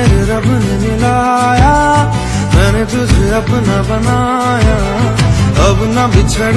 मेरे रब ने मिलाया मैंने तुझे अपना बनाया। अब ना बिछड़